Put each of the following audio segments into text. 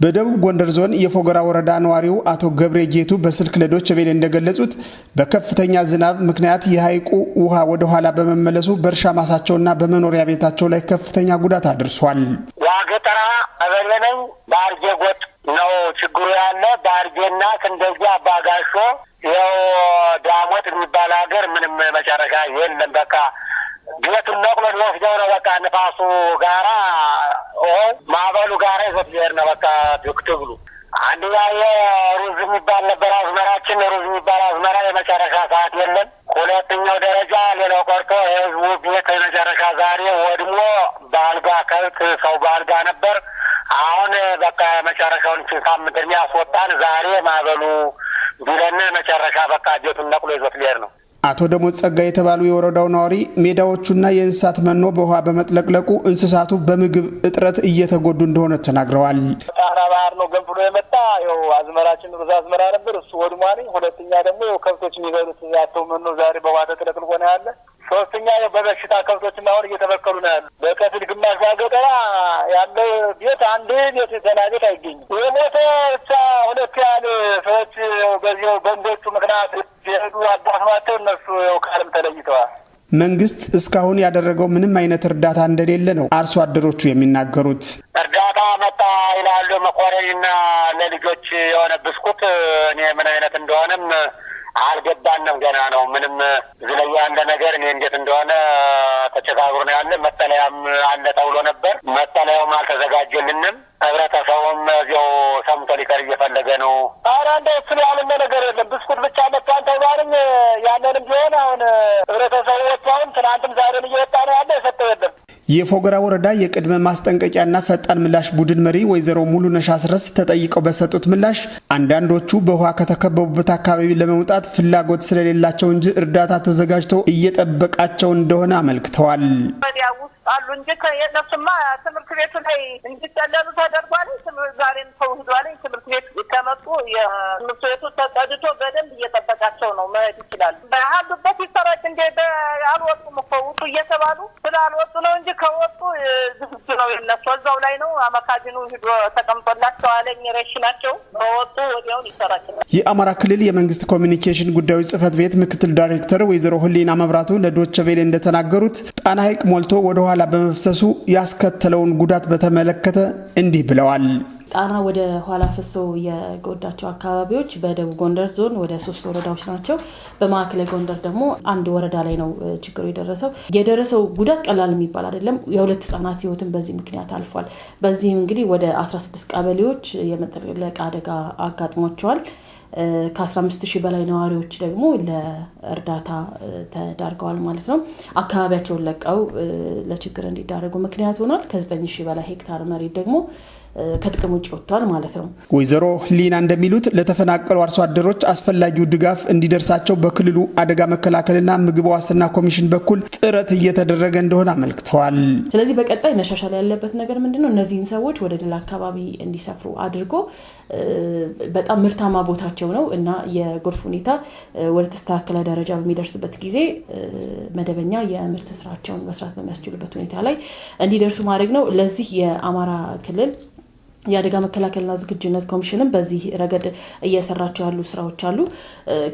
በደቡብ ጎንደር ዞን የፎገራ ወረዳ ነዋሪው አቶ ገብሬ ጌቱ በስልክ ለዶች ቬሌ እንደገለጹት በከፍተኛ ዝናብ ምክንያት የሐይቁ ውሃ ወደ ኋላ በመመለሱ በእርሻ ማሳቸውና በመኖሪያ ቤታቸው ላይ ከፍተኛ ጉዳት አድርሷል። ዋገጠራ ቀበሌ ነኝ። በአርጌ ጎጥ ነው ችግሩ ያለ። በአርጌና ክንደዚ አባጋሾ ይኸው ዳሞት የሚባል ሀገር ምንም መጨረሻ የለም። በቃ ቤቱን ነቅሎ ሊወስደው ነው። በቃ ንፋሱ ጋራ ማዕበሉ ጋራ ይዘት ሊሄድ ነው። በቃ ትግሉ አንድ ሩዝ የሚባል ነበር አዝመራችን። ሩዝ የሚባል አዝመራ የመጨረሻ ሰዓት የለም። ሁለተኛው ደረጃ ሌላው ቀርቶ የህዝቡ ቤት የመጨረሻ ዛሬ ወድሞ በአልጋ ከብት ሰው በአልጋ ነበር። አሁን በቃ የመጨረሻውን ሳምንት የሚያስወጣን ዛሬ ማዕበሉ ቢለና መጨረሻ በቃ ቤቱን ነቅሎ ይዞት ሊሄድ ነው። አቶ ደሞዝ ጸጋ የተባሉ የወረዳው ነዋሪ ሜዳዎቹና የእንስሳት መኖ በውሃ በመጥለቅለቁ እንስሳቱ በምግብ እጥረት እየተጎዱ እንደሆነ ተናግረዋል። ጣና ባህር ነው ገንፍሎ የመጣ ው አዝመራችን ሩዝ አዝመራ ነበር፣ እሱ ወድሟል። ሁለተኛ ደግሞ ው ከብቶች የሚበሉት ያተው መኖ ዛሬ በውሃ ተጥለቅልቆ ነው ያለ። ሶስተኛ በበሽታ ከብቶችና አሁን እየተበከሉ ነው ያሉ። በከፊል ግማሽ ባገጠራ ያለው ቤት አንድ ቤት የተና አይገኝም። የሞተ መንግስት እስካሁን ያደረገው ምንም አይነት እርዳታ እንደሌለ ነው አርሶ አደሮቹ የሚናገሩት። እርዳታ መጣ ይላሉ። መኮረኒና ለልጆች የሆነ ብስኩት እኔ ምን አይነት እንደሆነም አልገባንም። ገና ነው። ምንም ላይ ያለ ነገር እኔ እንዴት እንደሆነ ተቸጋግሮ ነው ያለ። መጠለያም አለ ተብሎ ነበር። መጠለያውም አልተዘጋጀልንም። ህብረተሰቡም እዚያው ሰምቶ ሊቀር እየፈለገ ነው። ኧረ እንደ እሱን ያልነ ነገር የለም። ብስኩት ብቻ መጥቷን ተባልኝ ያለንም ቢሆን አሁን ህብረተሰቡ ወጥቷውን ትናንትም ዛሬም እየወጣ ነው ያለ የሰጠው የለም። የፎገራ ወረዳ የቅድመ ማስጠንቀቂያና ፈጣን ምላሽ ቡድን መሪ ወይዘሮ ሙሉነሽ አስረስ ተጠይቀው በሰጡት ምላሽ አንዳንዶቹ በውሃ ከተከበቡበት አካባቢ ለመውጣት ፍላጎት ስለሌላቸው እንጂ እርዳታ ተዘጋጅቶ እየጠበቃቸው እንደሆነ አመልክተዋል። ውስጥ አሉ እንጂ የእነሱማ ትምህርት ቤቱ ላይ እንዲጠለሉ ተደርጓል። ዛሬም ሰው ሂዷል። ትምህርት ቤት ከመጡ የትምህርት ቤቱ ተጸድቶ በደንብ እየጠበቃቸው ነው። መሄድ ይችላሉ። ባሉበት ይሰራጭ እንደ አልወጡም እኮ ውጡ እየተባሉ ስላልወጡ ነው እንጂ ከወጡ ዝግጁ ነው የነሱ እዛው ላይ ነው። አመካዝኑ ሂዶ ተቀምጦላቸው አለኝ ረሽ ናቸው። በወጡ ወዲያውን ይሰራጭላል። የአማራ ክልል የመንግስት ኮሚኒኬሽን ጉዳዮች ጽህፈት ቤት ምክትል ዳይሬክተር ወይዘሮ ህሊና መብራቱ ለዶቸ ቬሌ እንደተናገሩት ጣና ሐይቅ ሞልቶ ወደ ኋላ በመፍሰሱ ያስከተለውን ጉዳት በተመለከተ እንዲህ ብለዋል። ጣና ወደ ኋላ ፈሶ የጎዳቸው አካባቢዎች በደቡብ ጎንደር ዞን ወደ ሶስት ወረዳዎች ናቸው። በማዕከላዊ ጎንደር ደግሞ አንድ ወረዳ ላይ ነው ችግሩ የደረሰው። የደረሰው ጉዳት ቀላል የሚባል አይደለም። የሁለት ህጻናት ህይወትን በዚህ ምክንያት አልፏል። በዚህም እንግዲህ ወደ 16 ቀበሌዎች የመጥለቅለቅ አደጋ አጋጥሟቸዋል። ከ15 ሺህ በላይ ነዋሪዎች ደግሞ ለእርዳታ ተዳርገዋል ማለት ነው። አካባቢያቸውን ለቀው ለችግር እንዲዳረጉ ምክንያት ሆኗል። ከ9 ሺህ በላይ ሄክታር መሬት ደግሞ ከጥቅም ውጭ ወጥቷል ማለት ነው። ወይዘሮ ሊና እንደሚሉት ለተፈናቀሉ አርሶ አደሮች አስፈላጊው ድጋፍ እንዲደርሳቸው በክልሉ አደጋ መከላከልና ምግብ ዋስትና ኮሚሽን በኩል ጥረት እየተደረገ እንደሆነ አመልክተዋል። ስለዚህ በቀጣይ መሻሻል ያለበት ነገር ምንድን ነው? እነዚህን ሰዎች ወደ ሌላ አካባቢ እንዲሰፍሩ አድርጎ በጣም ምርታማ ቦታቸው ነው እና የጎርፍ ሁኔታ ወደ ተስተካከለ ደረጃ በሚደርስበት ጊዜ መደበኛ የምርት ስራቸውን መስራት በሚያስችሉበት ሁኔታ ላይ እንዲደርሱ ማድረግ ነው። ለዚህ የአማራ ክልል የአደጋ መከላከልና ዝግጁነት ኮሚሽንም በዚህ ረገድ እየሰራቸው ያሉ ስራዎች አሉ።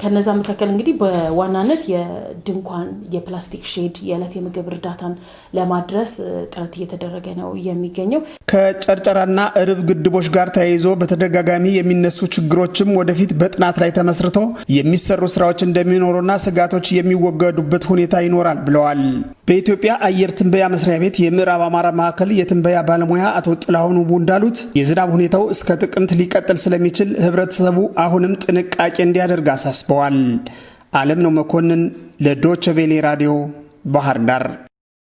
ከነዛ መካከል እንግዲህ በዋናነት የድንኳን፣ የፕላስቲክ ሼድ፣ የዕለት የምግብ እርዳታን ለማድረስ ጥረት እየተደረገ ነው የሚገኘው። ከጨርጨራና እርብ ግድቦች ጋር ተያይዞ በተደጋጋሚ የሚነሱ ችግሮችም ወደፊት በጥናት ላይ ተመስርቶ የሚሰሩ ስራዎች እንደሚኖሩና ስጋቶች የሚወገዱበት ሁኔታ ይኖራል ብለዋል። በኢትዮጵያ አየር ትንበያ መስሪያ ቤት የምዕራብ አማራ ማዕከል የትንበያ ባለሙያ አቶ ጥላሁን ውቡ እንዳሉት የዝናብ ሁኔታው እስከ ጥቅምት ሊቀጥል ስለሚችል ህብረተሰቡ አሁንም ጥንቃቄ እንዲያደርግ አሳስበዋል። አለም ነው መኮንን ለዶቸ ራዲዮ ባህር ዳር